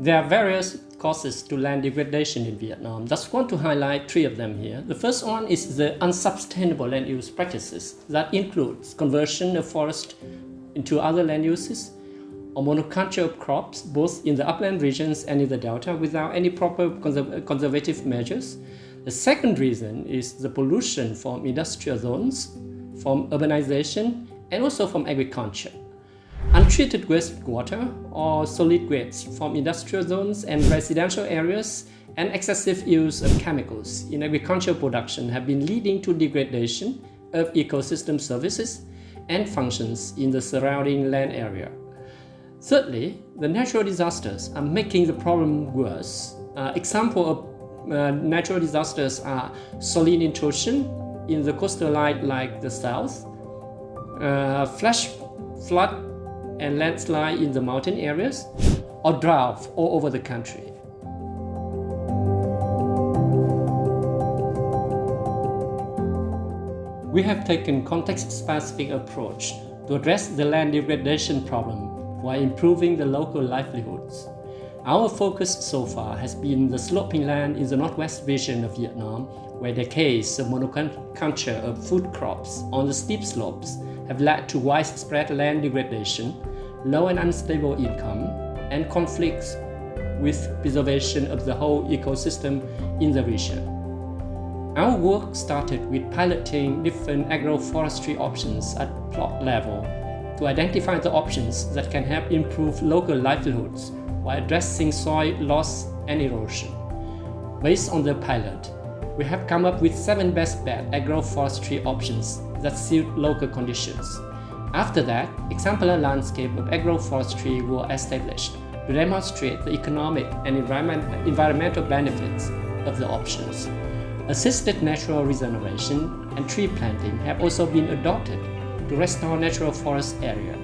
There are various causes to land degradation in Vietnam. Just want to highlight three of them here. The first one is the unsustainable land use practices that includes conversion of forest into other land uses, or monoculture of crops both in the upland regions and in the delta without any proper conserv conservative measures. The second reason is the pollution from industrial zones, from urbanization, and also from agriculture. Untreated wastewater or solid waste from industrial zones and residential areas and excessive use of chemicals in agricultural production have been leading to degradation of ecosystem services and functions in the surrounding land area. Thirdly, the natural disasters are making the problem worse. Uh, example of uh, natural disasters are saline intrusion in the coastal line like the south, uh, flash flood and landslide in the mountain areas, or drought all over the country. We have taken context-specific approach to address the land degradation problem while improving the local livelihoods. Our focus so far has been the sloping land in the northwest region of Vietnam, where decades of monoculture of food crops on the steep slopes have led to widespread land degradation, low and unstable income, and conflicts with preservation of the whole ecosystem in the region. Our work started with piloting different agroforestry options at plot level to identify the options that can help improve local livelihoods while addressing soil loss and erosion. Based on the pilot, we have come up with seven best bet agroforestry options that suit local conditions. After that, exemplar landscape of agroforestry were established to demonstrate the economic and environment, environmental benefits of the options. Assisted natural regeneration and tree planting have also been adopted to restore natural forest area.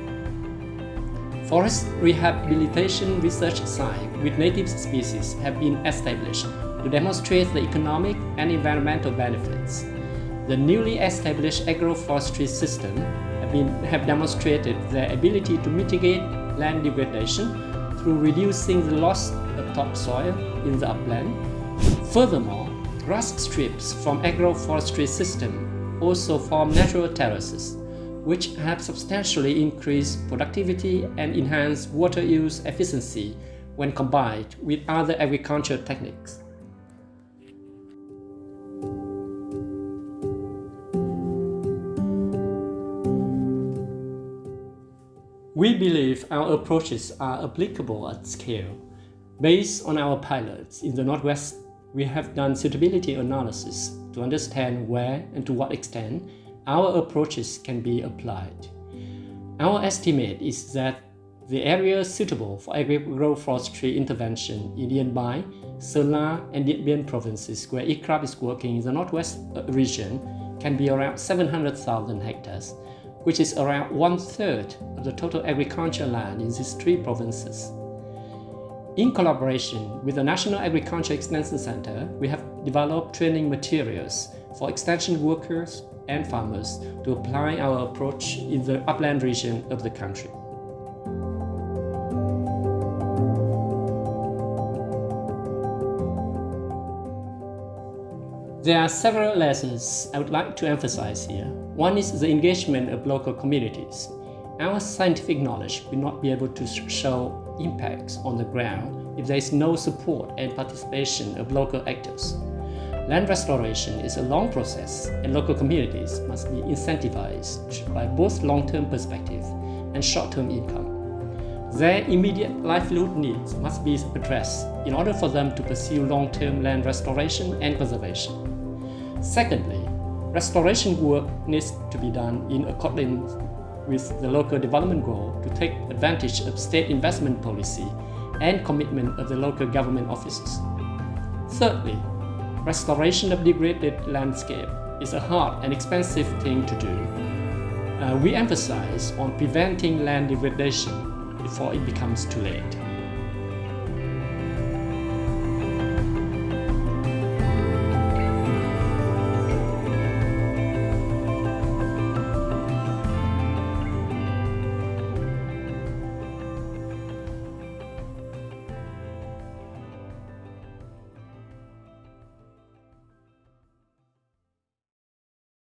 Forest rehabilitation research site with native species have been established to demonstrate the economic and environmental benefits. The newly established agroforestry system have, been, have demonstrated their ability to mitigate land degradation through reducing the loss of topsoil in the upland. Furthermore, grass strips from agroforestry system also form natural terraces which have substantially increased productivity and enhanced water use efficiency when combined with other agricultural techniques. We believe our approaches are applicable at scale. Based on our pilots in the Northwest, we have done suitability analysis to understand where and to what extent our approaches can be applied. Our estimate is that the areas suitable for agroforestry intervention in Yên Bái, Sơn and Điện Biên provinces where ICRAF is working in the northwest region can be around 700,000 hectares, which is around one-third of the total agricultural land in these three provinces. In collaboration with the National Agriculture Extension Center, we have developed training materials for extension workers and farmers to apply our approach in the upland region of the country. There are several lessons I would like to emphasize here. One is the engagement of local communities. Our scientific knowledge will not be able to show impacts on the ground if there is no support and participation of local actors. Land restoration is a long process and local communities must be incentivized by both long-term perspective and short-term income. Their immediate livelihood needs must be addressed in order for them to pursue long-term land restoration and conservation. Secondly, restoration work needs to be done in accordance with the local development goal to take advantage of state investment policy and commitment of the local government offices. Thirdly, restoration of degraded landscape is a hard and expensive thing to do. Uh, we emphasize on preventing land degradation before it becomes too late.